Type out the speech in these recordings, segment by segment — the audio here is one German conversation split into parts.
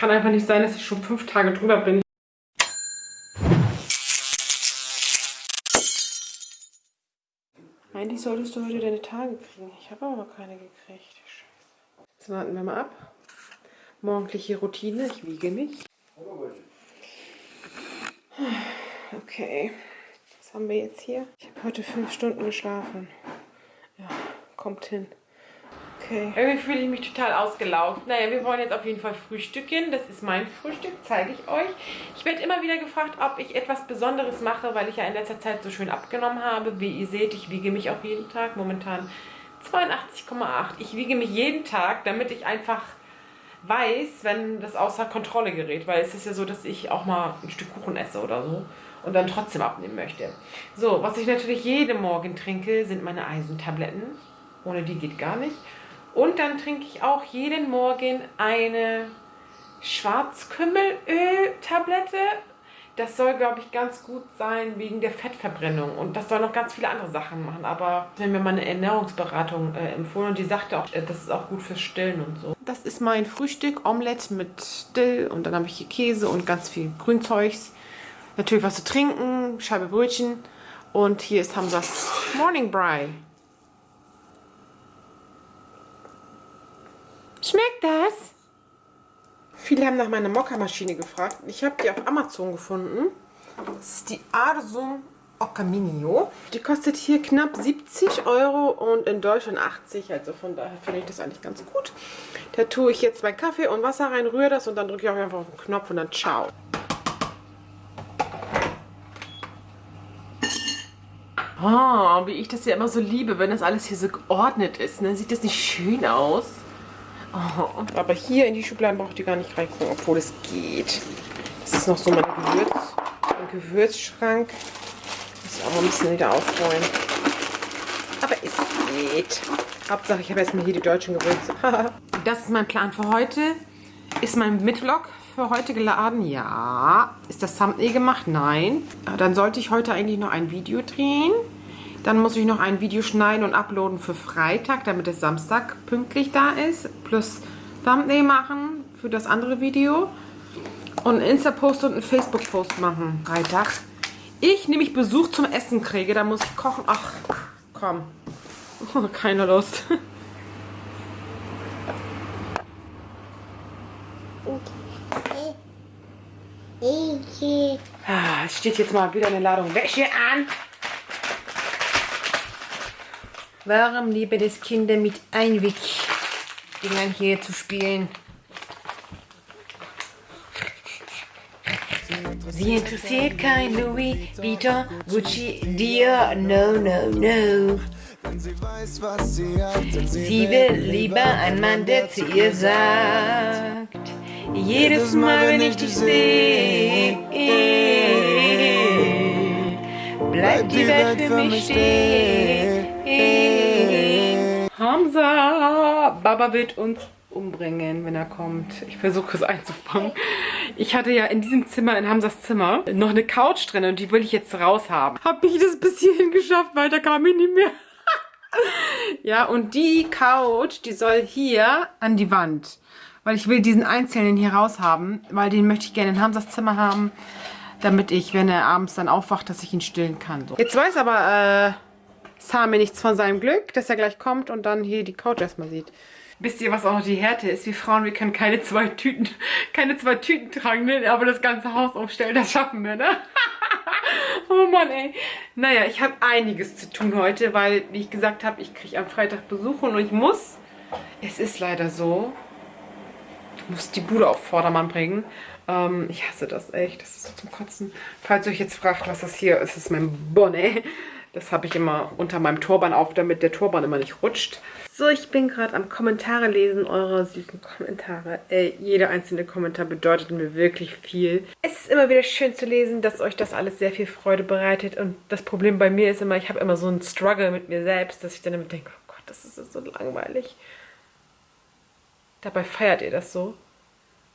kann einfach nicht sein, dass ich schon fünf Tage drüber bin. Eigentlich solltest du heute deine Tage kriegen. Ich habe aber noch keine gekriegt. Scheiße. Jetzt warten wir mal ab. Morgendliche Routine. Ich wiege mich. Okay. Was haben wir jetzt hier? Ich habe heute fünf Stunden geschlafen. Ja, kommt hin. Okay. Irgendwie fühle ich mich total ausgelaugt. Naja, wir wollen jetzt auf jeden Fall frühstücken. Das ist mein Frühstück, zeige ich euch. Ich werde immer wieder gefragt, ob ich etwas Besonderes mache, weil ich ja in letzter Zeit so schön abgenommen habe. Wie ihr seht, ich wiege mich auch jeden Tag. Momentan 82,8. Ich wiege mich jeden Tag, damit ich einfach weiß, wenn das außer Kontrolle gerät. Weil es ist ja so, dass ich auch mal ein Stück Kuchen esse oder so und dann trotzdem abnehmen möchte. So, was ich natürlich jeden Morgen trinke, sind meine Eisentabletten. Ohne die geht gar nicht. Und dann trinke ich auch jeden Morgen eine Schwarzkümmelöl-Tablette. Das soll, glaube ich, ganz gut sein wegen der Fettverbrennung. Und das soll noch ganz viele andere Sachen machen. Aber wenn mir meine Ernährungsberatung äh, empfohlen und die sagte auch, äh, das ist auch gut fürs Stillen und so. Das ist mein Frühstück, Omelette mit Dill und dann habe ich hier Käse und ganz viel Grünzeugs. Natürlich was zu trinken, Scheibe Brötchen und hier ist Hamzas Morning Bry. Schmeckt das? Viele haben nach meiner Mokka-Maschine gefragt. Ich habe die auf Amazon gefunden. Das ist die Arsum Ocaminio. Die kostet hier knapp 70 Euro und in Deutschland 80. Also von daher finde ich das eigentlich ganz gut. Da tue ich jetzt mein Kaffee und Wasser rein, rühre das und dann drücke ich auch einfach auf den Knopf und dann ciao. Oh, wie ich das ja immer so liebe, wenn das alles hier so geordnet ist. Ne? Sieht das nicht schön aus? Oh, aber hier in die Schubladen braucht ihr gar nicht reingucken, obwohl es geht. Das ist noch so mein Gewürz, mein Gewürzschrank. Muss ich auch mal ein bisschen wieder aufräumen. Aber es geht. Hauptsache, ich habe erstmal hier die deutschen Gewürze. das ist mein Plan für heute. Ist mein Mitvlog für heute geladen? Ja. Ist das Thumbnail gemacht? Nein. Dann sollte ich heute eigentlich noch ein Video drehen. Dann muss ich noch ein Video schneiden und uploaden für Freitag, damit es Samstag pünktlich da ist. Plus Thumbnail machen für das andere Video. Und einen Insta-Post und einen Facebook-Post machen. Freitag. Ich nämlich Besuch zum Essen kriege, da muss ich kochen. Ach, komm. keine Lust. Ah, es steht jetzt mal wieder eine Ladung Wäsche an. Warum lieben es Kinder mit Einweg-Dingern hier zu spielen? Sie interessiert kein Louis Vuitton, Gucci, Dior, no, no, no. Sie will lieber einen Mann, der zu ihr sagt, jedes Mal, wenn ich dich sehe, bleibt die Welt für mich stehen. Hamza! Baba wird uns umbringen, wenn er kommt. Ich versuche es einzufangen. Ich hatte ja in diesem Zimmer, in Hamzas Zimmer, noch eine Couch drin und die will ich jetzt raus haben. Habe ich das bis hierhin geschafft, weil da kam ich nicht mehr. ja, und die Couch, die soll hier an die Wand. Weil ich will diesen einzelnen hier raus haben, weil den möchte ich gerne in Hamzas Zimmer haben, damit ich, wenn er abends dann aufwacht, dass ich ihn stillen kann. So. Jetzt weiß aber, äh, Sami nichts von seinem Glück, dass er gleich kommt und dann hier die Couch erstmal sieht. Wisst ihr, was auch noch die Härte ist? Wir Frauen, wir können keine zwei Tüten, keine zwei Tüten tragen, ne? aber das ganze Haus aufstellen, das schaffen wir, ne? oh Mann, ey. Naja, ich habe einiges zu tun heute, weil, wie ich gesagt habe, ich kriege am Freitag Besuch und ich muss, es ist leider so, ich muss die Bude auf Vordermann bringen. Ähm, ich hasse das echt, das ist so zum Kotzen. Falls ihr euch jetzt fragt, was das hier ist, ist mein Bonnet. Das habe ich immer unter meinem Turban auf, damit der Turban immer nicht rutscht. So, ich bin gerade am Kommentare lesen, eure süßen Kommentare. Ey, jeder einzelne Kommentar bedeutet mir wirklich viel. Es ist immer wieder schön zu lesen, dass euch das alles sehr viel Freude bereitet. Und das Problem bei mir ist immer, ich habe immer so einen Struggle mit mir selbst, dass ich dann immer denke, oh Gott, das ist so langweilig. Dabei feiert ihr das so.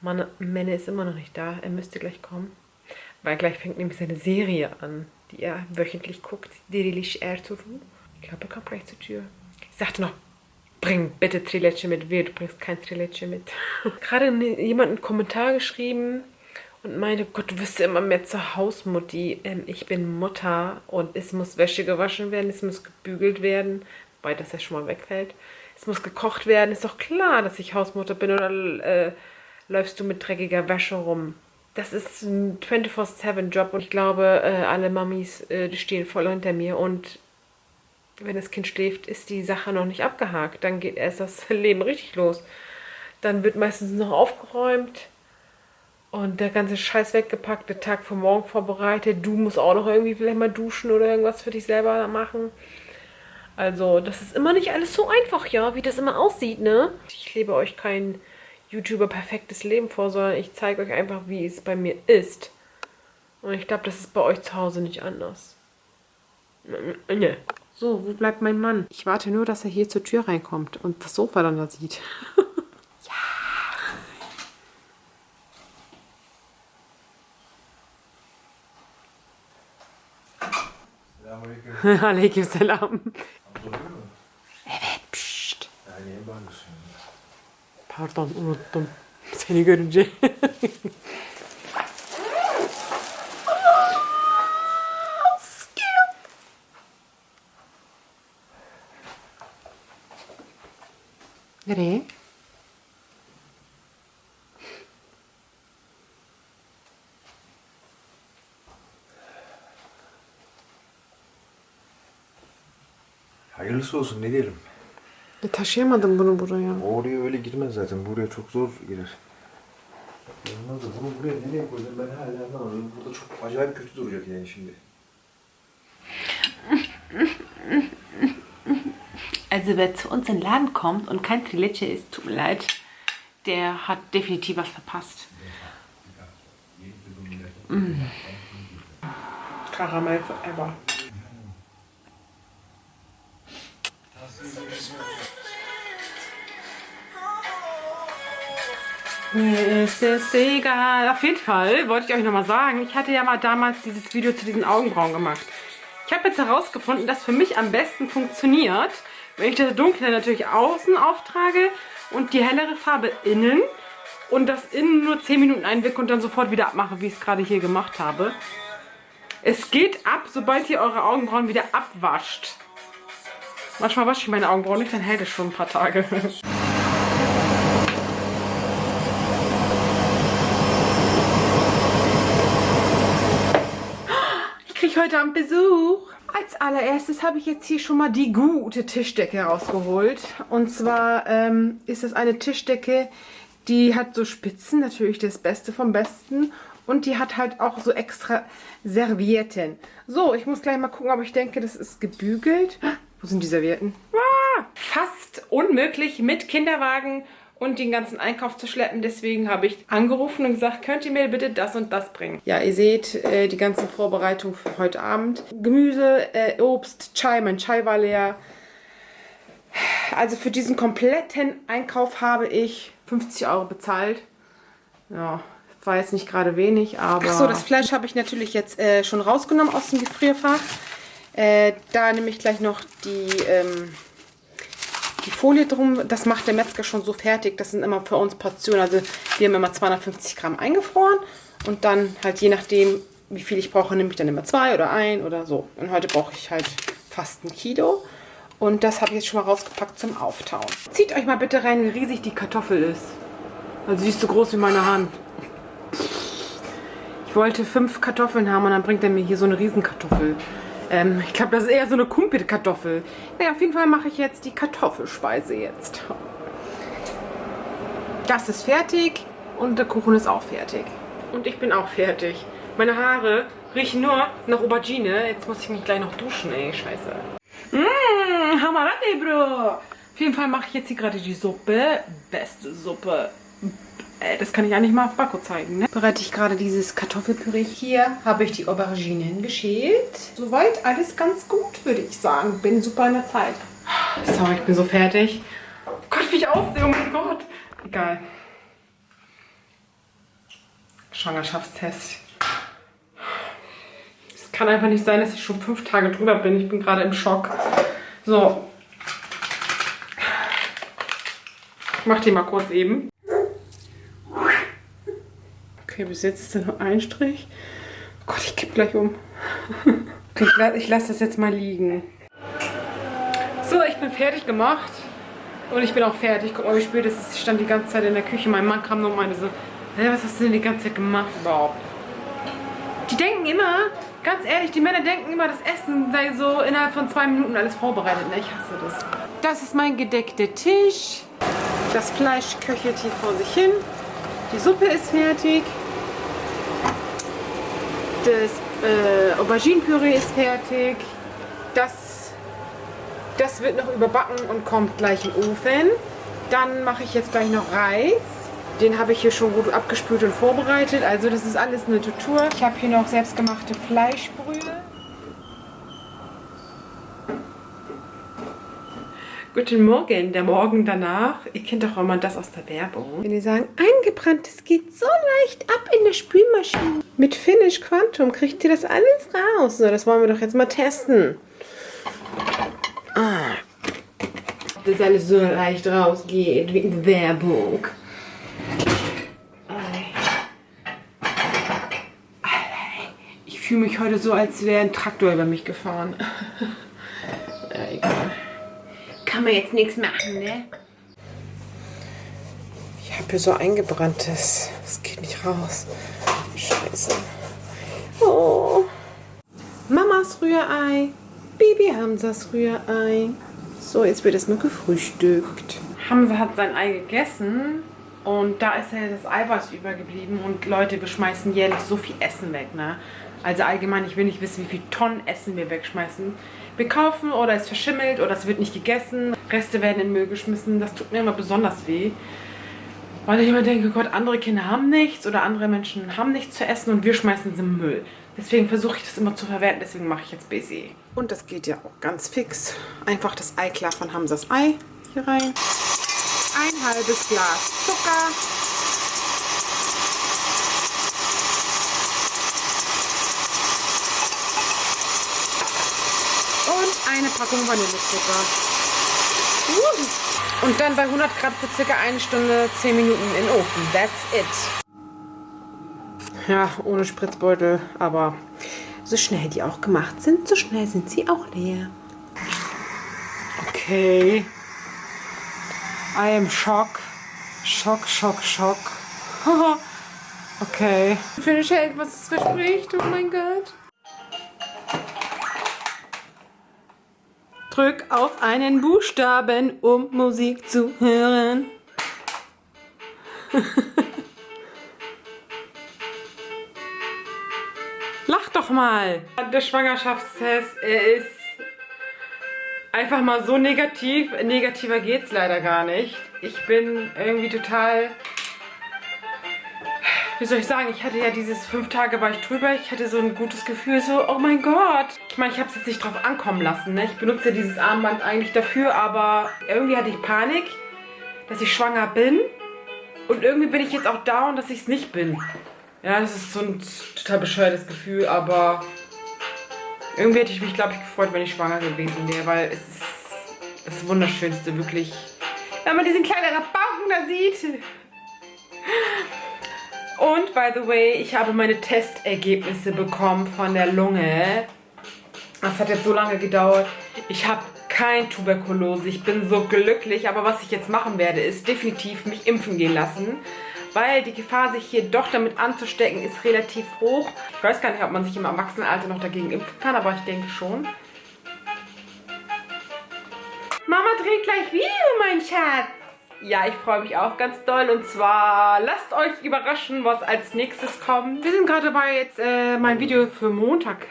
Mann, Menne ist immer noch nicht da. Er müsste gleich kommen. Weil gleich fängt nämlich seine Serie an die er wöchentlich guckt, Dirilish Ertuğrul. Ich glaube, er kommt gleich zur Tür. Ich sagte noch, Bring bitte Trilecce mit. Wehe, du bringst kein Trilecce mit. Gerade jemand einen Kommentar geschrieben und meinte, Gott, du wirst ja immer mehr zur Hausmutti. Ähm, ich bin Mutter und es muss Wäsche gewaschen werden, es muss gebügelt werden, weil das ja schon mal wegfällt. Es muss gekocht werden. Ist doch klar, dass ich Hausmutter bin oder äh, läufst du mit dreckiger Wäsche rum? Das ist ein 24-7-Job und ich glaube, äh, alle Mamis, äh, stehen voll hinter mir und wenn das Kind schläft, ist die Sache noch nicht abgehakt. Dann geht erst das Leben richtig los. Dann wird meistens noch aufgeräumt und der ganze Scheiß weggepackt, der Tag vor morgen vorbereitet. Du musst auch noch irgendwie vielleicht mal duschen oder irgendwas für dich selber machen. Also, das ist immer nicht alles so einfach, ja, wie das immer aussieht, ne? Ich lebe euch kein YouTuber perfektes Leben vor, sondern ich zeige euch einfach, wie es bei mir ist. Und ich glaube, das ist bei euch zu Hause nicht anders. Ne. So, wo bleibt mein Mann? Ich warte nur, dass er hier zur Tür reinkommt und das Sofa dann da sieht. ja. Alaikum salam. Evet, pşşt. Pardon, unuttum. Seni görünce. Nereye? Hayırlısı olsun ne diyelim. E, taşıyamadım bunu buraya. Oraya öyle girmez zaten. Buraya çok zor girer. Olmaz da bunu buraya nereye koyacağım ben hala anlamadım. Burada çok acayip kötü duracak yani şimdi. Also wer zu uns in den Laden kommt und kein Trileche isst, tut mir leid, der hat definitiv was verpasst. Mm. Karamell forever. Mir ist es egal. Auf jeden Fall wollte ich euch nochmal sagen, ich hatte ja mal damals dieses Video zu diesen Augenbrauen gemacht. Ich habe jetzt herausgefunden, dass für mich am besten funktioniert, wenn ich das dunkle natürlich außen auftrage und die hellere Farbe innen und das innen nur 10 Minuten einwicke und dann sofort wieder abmache, wie ich es gerade hier gemacht habe. Es geht ab, sobald ihr eure Augenbrauen wieder abwascht. Manchmal wasche ich meine Augenbrauen nicht, dann hält es schon ein paar Tage. Ich kriege heute Abend Besuch. Als allererstes habe ich jetzt hier schon mal die gute Tischdecke rausgeholt. Und zwar ähm, ist es eine Tischdecke, die hat so Spitzen, natürlich das Beste vom Besten. Und die hat halt auch so extra Servietten. So, ich muss gleich mal gucken, aber ich denke, das ist gebügelt. Wo sind die Servietten? Ah, fast unmöglich mit Kinderwagen und den ganzen Einkauf zu schleppen. Deswegen habe ich angerufen und gesagt, könnt ihr mir bitte das und das bringen. Ja, ihr seht äh, die ganzen Vorbereitungen für heute Abend. Gemüse, äh, Obst, Chai, mein Chai war leer. Also für diesen kompletten Einkauf habe ich 50 Euro bezahlt. Ja, war jetzt nicht gerade wenig, aber... Achso, das Fleisch habe ich natürlich jetzt äh, schon rausgenommen aus dem Gefrierfach. Äh, da nehme ich gleich noch die... Ähm, die Folie drum, das macht der Metzger schon so fertig. Das sind immer für uns Portionen. Also wir haben immer 250 Gramm eingefroren und dann halt je nachdem, wie viel ich brauche, nehme ich dann immer zwei oder ein oder so. Und heute brauche ich halt fast ein Kilo. Und das habe ich jetzt schon mal rausgepackt zum Auftauen. Zieht euch mal bitte rein, wie riesig die Kartoffel ist. Also sie ist so groß wie meine Hand. Ich wollte fünf Kartoffeln haben und dann bringt er mir hier so eine Riesenkartoffel. Ähm, ich glaube, das ist eher so eine Kumpelkartoffel. Naja, auf jeden Fall mache ich jetzt die Kartoffelspeise jetzt. Das ist fertig und der Kuchen ist auch fertig. Und ich bin auch fertig. Meine Haare riechen nur nach Aubergine. Jetzt muss ich mich gleich noch duschen, ey. Scheiße. Mmm, Hamarate, Bro. Auf jeden Fall mache ich jetzt hier gerade die Suppe. Beste Suppe das kann ich eigentlich mal auf Backo zeigen. Ne? Bereite ich gerade dieses Kartoffelpüree. Hier habe ich die Auberginen geschält. Soweit alles ganz gut, würde ich sagen. Bin super in der Zeit. So, ich bin so fertig. Oh Gott, wie ich aussehe. Oh mein Gott. Egal. Schwangerschaftstest. Es kann einfach nicht sein, dass ich schon fünf Tage drüber bin. Ich bin gerade im Schock. So. Ich mach die mal kurz eben. Okay, bis jetzt ist da nur ein Strich. Oh Gott, ich kipp gleich um. Ich, ich lasse das jetzt mal liegen. So, ich bin fertig gemacht. Und ich bin auch fertig. Guck mal, wie spät es. Ich stand die ganze Zeit in der Küche. Mein Mann kam nur und meinte so, hey, was hast du denn die ganze Zeit gemacht überhaupt? Die denken immer, ganz ehrlich, die Männer denken immer, das Essen sei so innerhalb von zwei Minuten alles vorbereitet. Ne, ich hasse das. Das ist mein gedeckter Tisch. Das Fleisch köchelt hier vor sich hin. Die Suppe ist fertig. Das äh, Auberginenpüree ist fertig. Das, das wird noch überbacken und kommt gleich im Ofen. Dann mache ich jetzt gleich noch Reis. Den habe ich hier schon gut abgespült und vorbereitet. Also das ist alles eine Tutur. Ich habe hier noch selbstgemachte Fleischbrühe. Guten Morgen, der Morgen danach. Ihr kennt doch immer das aus der Werbung. Wenn die sagen, eingebranntes geht so leicht ab in der Spülmaschine. Mit Finish Quantum kriegt ihr das alles raus. So, das wollen wir doch jetzt mal testen. Ah. Das alles so leicht rausgeht, in der Werbung. Ich fühle mich heute so, als wäre ein Traktor über mich gefahren. ja, egal kann man jetzt nichts machen, ne? Ich habe hier so eingebranntes. Das geht nicht raus. Scheiße. Oh. Mamas Rührei. Baby Hamsas Rührei. So, jetzt wird erstmal gefrühstückt. Hamza hat sein Ei gegessen und da ist ja das Eiweiß übergeblieben und Leute, wir schmeißen jährlich so viel Essen weg, ne? Also allgemein, ich will nicht wissen, wie viel Tonnen Essen wir wegschmeißen wir kaufen oder es verschimmelt oder es wird nicht gegessen. Reste werden in Müll geschmissen. Das tut mir immer besonders weh. Weil ich immer denke, Gott, andere Kinder haben nichts oder andere Menschen haben nichts zu essen und wir schmeißen es im Müll. Deswegen versuche ich das immer zu verwerten, deswegen mache ich jetzt BC. Und das geht ja auch ganz fix. Einfach das Ei klar von Hamsas Ei hier rein. Ein halbes Glas Zucker. Eine Packung Vanillezucker. Uh. Und dann bei 100 Grad für circa eine Stunde 10 Minuten in den Ofen. That's it. Ja, ohne Spritzbeutel, aber so schnell die auch gemacht sind, so schnell sind sie auch leer. Okay. I am shock. Schock, Schock, Schock. okay. Finish hält, was es verspricht. Oh mein Gott. Drück auf einen Buchstaben, um Musik zu hören. Lach doch mal. Der Schwangerschaftstest, er ist einfach mal so negativ. Negativer geht's leider gar nicht. Ich bin irgendwie total wie soll ich sagen, ich hatte ja dieses fünf Tage war ich drüber, ich hatte so ein gutes Gefühl, so, oh mein Gott. Ich meine, ich habe es jetzt nicht drauf ankommen lassen, ne? Ich benutze dieses Armband eigentlich dafür, aber irgendwie hatte ich Panik, dass ich schwanger bin. Und irgendwie bin ich jetzt auch down, dass ich es nicht bin. Ja, das ist so ein total bescheuertes Gefühl, aber irgendwie hätte ich mich, glaube ich, gefreut, wenn ich schwanger gewesen wäre, weil es ist das Wunderschönste, wirklich. Wenn man diesen kleinen Rabauken da sieht. Und by the way, ich habe meine Testergebnisse bekommen von der Lunge. Das hat jetzt so lange gedauert. Ich habe kein Tuberkulose. Ich bin so glücklich. Aber was ich jetzt machen werde, ist definitiv mich impfen gehen lassen. Weil die Gefahr, sich hier doch damit anzustecken, ist relativ hoch. Ich weiß gar nicht, ob man sich im Erwachsenenalter noch dagegen impfen kann, aber ich denke schon. Mama dreht gleich Video, mein Schatz. Ja, ich freue mich auch ganz doll. Und zwar lasst euch überraschen, was als nächstes kommt. Wir sind gerade dabei, jetzt äh, mein Video für Montag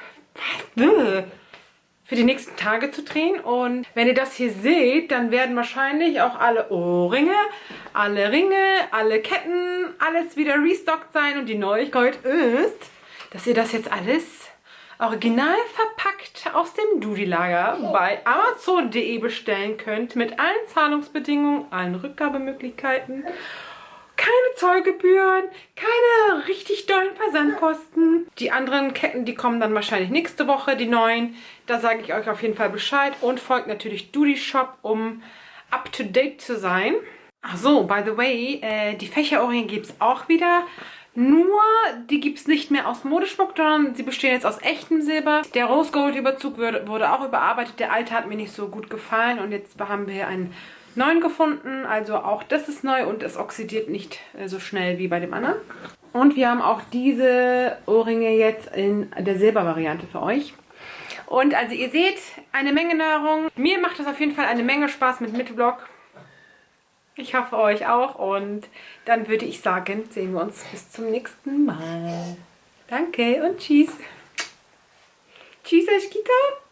für die nächsten Tage zu drehen. Und wenn ihr das hier seht, dann werden wahrscheinlich auch alle Ohrringe, alle Ringe, alle Ketten, alles wieder restockt sein. Und die Neuigkeit ist, dass ihr das jetzt alles original verpackt aus dem Doody-Lager bei Amazon.de bestellen könnt mit allen Zahlungsbedingungen, allen Rückgabemöglichkeiten, keine Zollgebühren, keine richtig dollen Versandkosten. Die anderen Ketten, die kommen dann wahrscheinlich nächste Woche, die neuen. Da sage ich euch auf jeden Fall Bescheid und folgt natürlich Doody Shop, um up to date zu sein. Ach so, by the way, äh, die Fächerohrringe gibt es auch wieder. Nur, die gibt es nicht mehr aus Modeschmuck, sondern sie bestehen jetzt aus echtem Silber. Der Rose Gold Überzug wurde, wurde auch überarbeitet. Der alte hat mir nicht so gut gefallen und jetzt haben wir einen neuen gefunden. Also auch das ist neu und es oxidiert nicht äh, so schnell wie bei dem anderen. Und wir haben auch diese Ohrringe jetzt in der Silbervariante für euch. Und also ihr seht, eine Menge Nahrung. Mir macht das auf jeden Fall eine Menge Spaß mit Mittwoch. Ich hoffe euch auch und dann würde ich sagen, sehen wir uns bis zum nächsten Mal. Danke und tschüss. Tschüss, Eschkita.